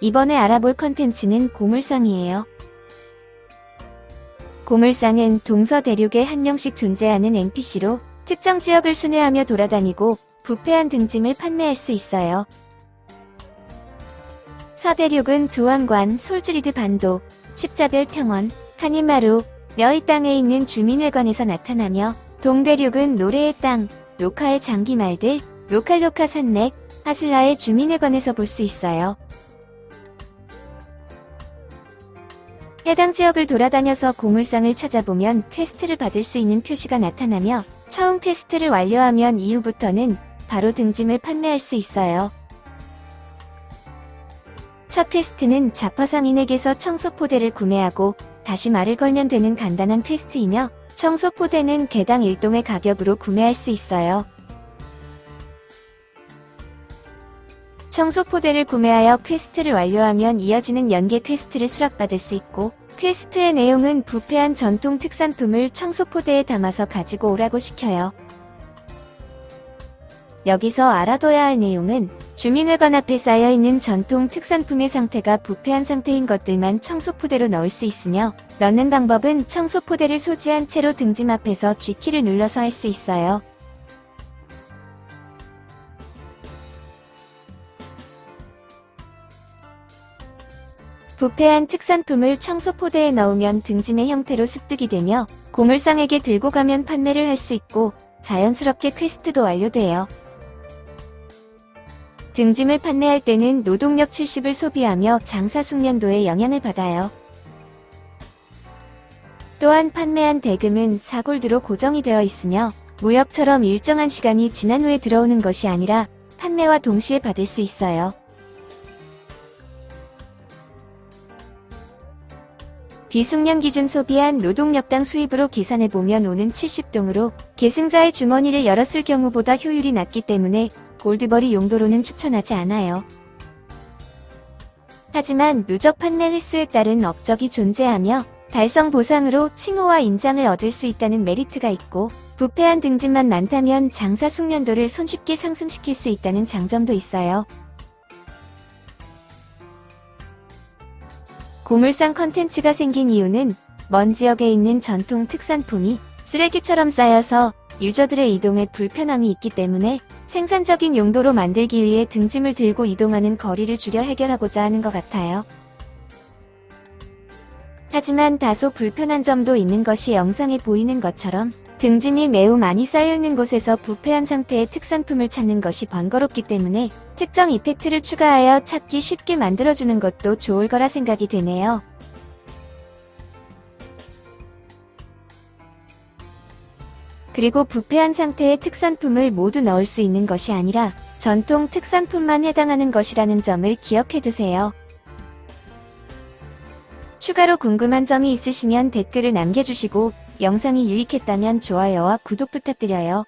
이번에 알아볼 컨텐츠는 고물상이에요. 고물상은 동서 대륙에 한 명씩 존재하는 NPC로 특정 지역을 순회하며 돌아다니고 부패한 등짐을 판매할 수 있어요. 서대륙은 두원관, 솔즈리드 반도, 십자별 평원, 카니마루, 멸 땅에 있는 주민회관에서 나타나며 동대륙은 노래의 땅, 로카의 장기말들, 로칼로카 산맥, 하슬라의 주민회관에서 볼 수 있어요. 해당 지역을 돌아다녀서 고물상을 찾아보면 퀘스트를 받을 수 있는 표시가 나타나며 처음 퀘스트를 완료하면 이후부터는 바로 등짐을 판매할 수 있어요. 첫 퀘스트는 잡화상인에게서 청소포대를 구매하고 다시 말을 걸면 되는 간단한 퀘스트이며 청소포대는 개당 1동의 가격으로 구매할 수 있어요. 청소포대를 구매하여 퀘스트를 완료하면 이어지는 연계 퀘스트를 수락받을 수 있고 퀘스트의 내용은 부패한 전통 특산품을 청소포대에 담아서 가지고 오라고 시켜요. 여기서 알아둬야 할 내용은 주민회관 앞에 쌓여있는 전통 특산품의 상태가 부패한 상태인 것들만 청소포대로 넣을 수 있으며 넣는 방법은 청소포대를 소지한 채로 등짐 앞에서 G키를 눌러서 할 수 있어요. 부패한 특산품을 청소포대에 넣으면 등짐의 형태로 습득이 되며 고물상에게 들고 가면 판매를 할 수 있고 자연스럽게 퀘스트도 완료돼요. 등짐을 판매할 때는 노동력 70을 소비하며 장사 숙련도에 영향을 받아요. 또한 판매한 대금은 4골드로 고정이 되어 있으며 무역처럼 일정한 시간이 지난 후에 들어오는 것이 아니라 판매와 동시에 받을 수 있어요. 비숙련 기준 소비한 노동력당 수입으로 계산해보면 오는 70동으로 계승자의 주머니를 열었을 경우보다 효율이 낮기 때문에 골드버리 용도로는 추천하지 않아요. 하지만 누적 판매 횟수에 따른 업적이 존재하며 달성 보상으로 칭호와 인장을 얻을 수 있다는 메리트가 있고 부패한 등짐만 많다면 장사 숙련도를 손쉽게 상승시킬 수 있다는 장점도 있어요. 고물상 컨텐츠가 생긴 이유는 먼 지역에 있는 전통 특산품이 쓰레기처럼 쌓여서 유저들의 이동에 불편함이 있기 때문에 생산적인 용도로 만들기 위해 등짐을 들고 이동하는 거리를 줄여 해결하고자 하는 것 같아요. 하지만 다소 불편한 점도 있는 것이 영상에 보이는 것처럼 등짐이 매우 많이 쌓여있는 곳에서 부패한 상태의 특산품을 찾는 것이 번거롭기 때문에 특정 이펙트를 추가하여 찾기 쉽게 만들어주는 것도 좋을 거라 생각이 되네요. 그리고 부패한 상태의 특산품을 모두 넣을 수 있는 것이 아니라 전통 특산품만 해당하는 것이라는 점을 기억해두세요. 추가로 궁금한 점이 있으시면 댓글을 남겨주시고 영상이 유익했다면 좋아요와 구독 부탁드려요.